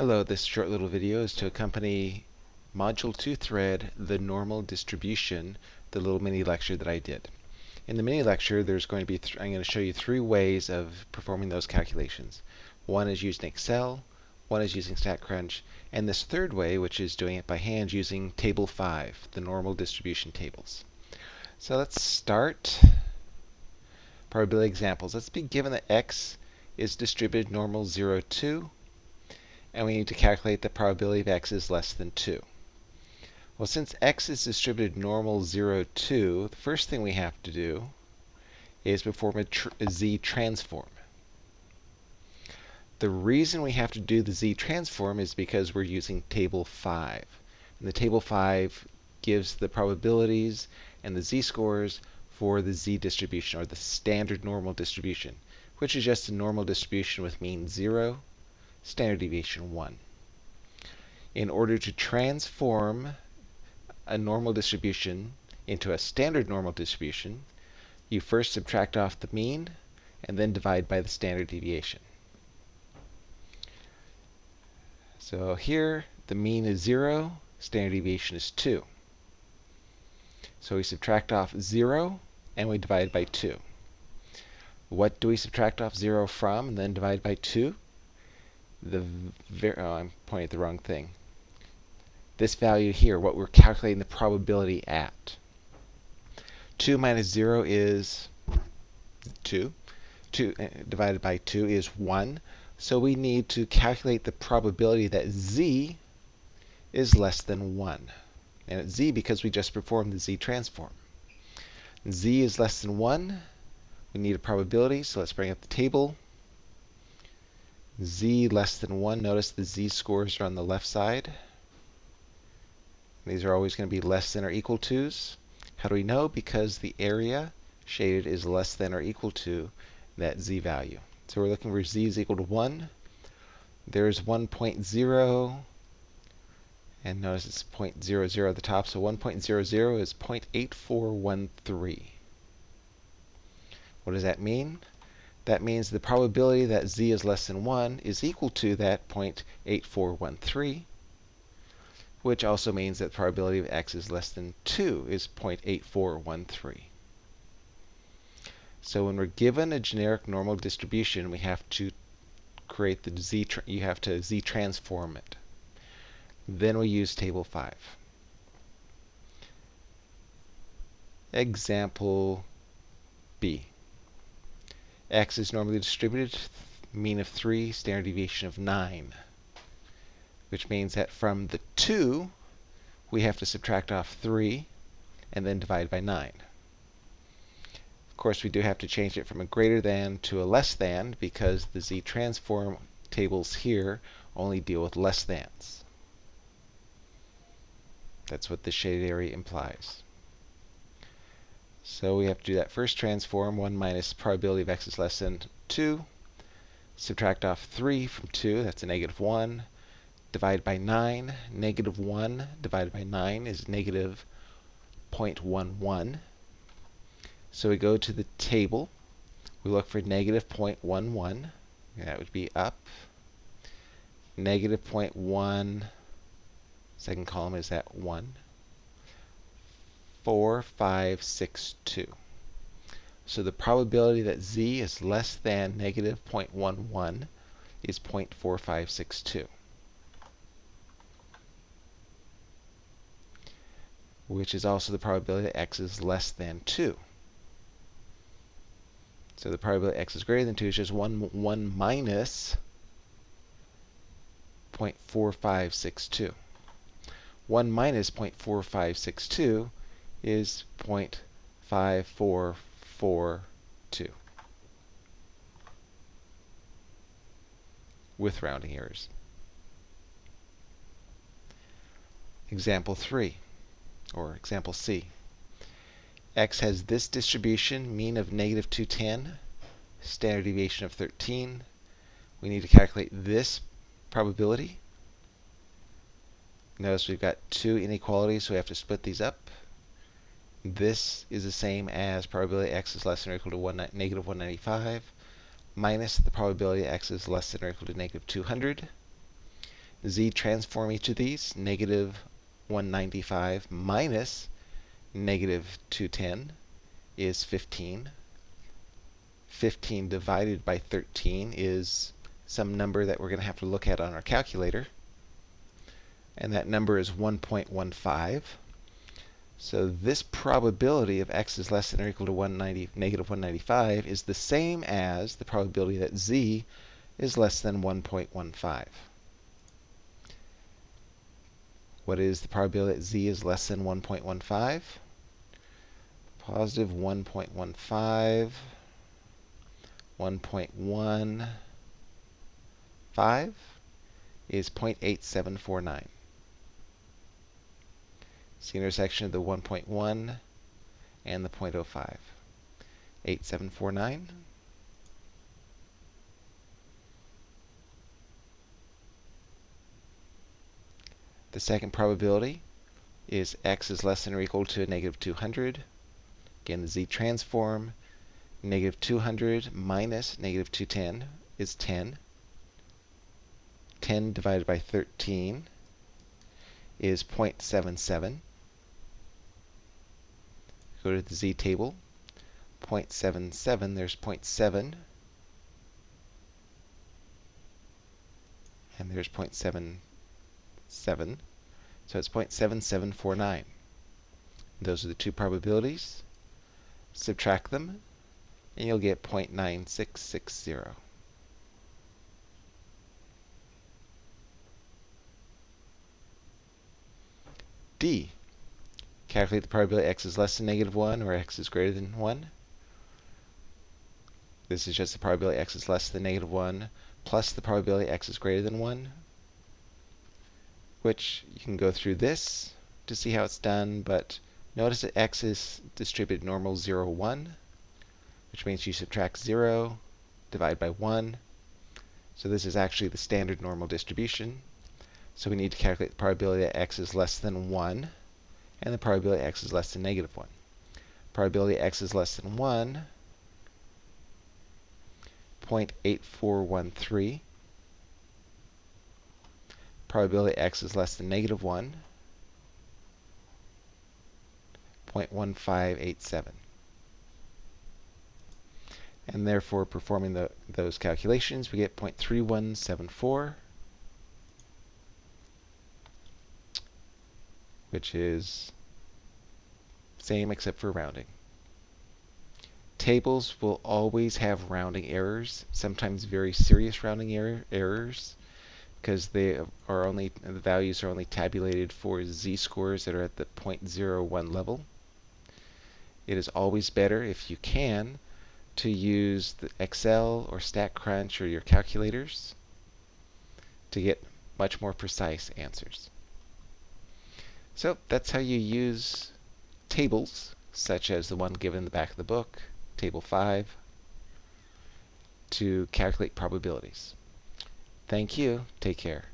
Hello, this short little video is to accompany Module 2 thread, the normal distribution, the little mini lecture that I did. In the mini lecture, there's going to be I'm going to show you three ways of performing those calculations. One is using Excel, one is using StatCrunch, and this third way, which is doing it by hand using Table 5, the normal distribution tables. So let's start. Probability examples. Let's be given that x is distributed normal 0, 2, and we need to calculate the probability of x is less than 2. Well, since x is distributed normal 0, 2, the first thing we have to do is perform a, tr a z transform. The reason we have to do the z transform is because we're using table 5. And the table 5 gives the probabilities and the z-scores for the z distribution, or the standard normal distribution, which is just a normal distribution with mean 0 standard deviation 1. In order to transform a normal distribution into a standard normal distribution, you first subtract off the mean and then divide by the standard deviation. So here, the mean is 0, standard deviation is 2. So we subtract off 0 and we divide by 2. What do we subtract off 0 from and then divide by 2? The oh, I'm pointing at the wrong thing. This value here, what we're calculating the probability at. 2 minus 0 is 2. 2 uh, divided by 2 is 1. So we need to calculate the probability that z is less than 1. And it's z because we just performed the z transform. z is less than 1. We need a probability, so let's bring up the table z less than 1. Notice the z-scores are on the left side. These are always going to be less than or equal to's. How do we know? Because the area shaded is less than or equal to that z value. So we're looking for z is equal to 1. There's 1.0. And notice it's 0.00 at the top. So 1.00 is 0.8413. What does that mean? That means the probability that z is less than 1 is equal to that 0.8413, which also means that the probability of x is less than 2 is 0.8413. So when we're given a generic normal distribution, we have to create the z, you have to z transform it. Then we use table 5. Example B x is normally distributed, mean of 3, standard deviation of 9. Which means that from the 2, we have to subtract off 3 and then divide by 9. Of course, we do have to change it from a greater than to a less than because the z transform tables here only deal with less thans. That's what the shaded area implies. So we have to do that first transform, 1 minus probability of x is less than 2. Subtract off 3 from 2, that's a negative 1. Divide by 9, negative 1 divided by 9 is negative 0.11. So we go to the table. We look for negative 0.11. That would be up. Negative 0.1, second column is that 1. 4, 5, 6, 2. So the probability that z is less than negative 0.11 is 0.4562. which is also the probability that x is less than 2. So the probability x is greater than 2 is just 1, 1 minus 0.4562. 1 minus 0.4562 is 0.5442 with rounding errors. Example 3, or example C. x has this distribution, mean of negative 210, standard deviation of 13. We need to calculate this probability. Notice we've got two inequalities, so we have to split these up. This is the same as probability x is less than or equal to one, negative 195 minus the probability x is less than or equal to negative 200. z transform each of these, negative 195 minus negative 210 is 15. 15 divided by 13 is some number that we're going to have to look at on our calculator. And that number is 1.15. So this probability of x is less than or equal to 190, negative 195 is the same as the probability that z is less than 1.15. What is the probability that z is less than 1.15? Positive 1.15, 1.15 is 0.8749. It's the intersection of the 1.1 and the 0.05. 8749. The second probability is x is less than or equal to negative 200. Again, the z transform. Negative 200 minus negative 210 is 10. 10 divided by 13 is 0.77. Go to the z table. 0.77, there's 0.7. And there's 0.77. So it's 0.7749. Those are the two probabilities. Subtract them, and you'll get 0.9660. D. Calculate the probability x is less than negative 1 or x is greater than 1. This is just the probability x is less than negative 1 plus the probability x is greater than 1, which you can go through this to see how it's done, but notice that x is distributed normal 0, 1, which means you subtract 0, divide by 1. So this is actually the standard normal distribution. So we need to calculate the probability that x is less than 1 and the probability x is less than negative 1. Probability x is less than 1 0.8413. Probability x is less than negative 1, 0.1587. And therefore, performing the, those calculations, we get 0.3174, which is same except for rounding. Tables will always have rounding errors, sometimes very serious rounding error, errors, because they are only the values are only tabulated for z-scores that are at the 0.01 level. It is always better, if you can, to use the Excel or StatCrunch or your calculators to get much more precise answers. So that's how you use tables, such as the one given in the back of the book, table 5 to calculate probabilities. Thank you. Take care.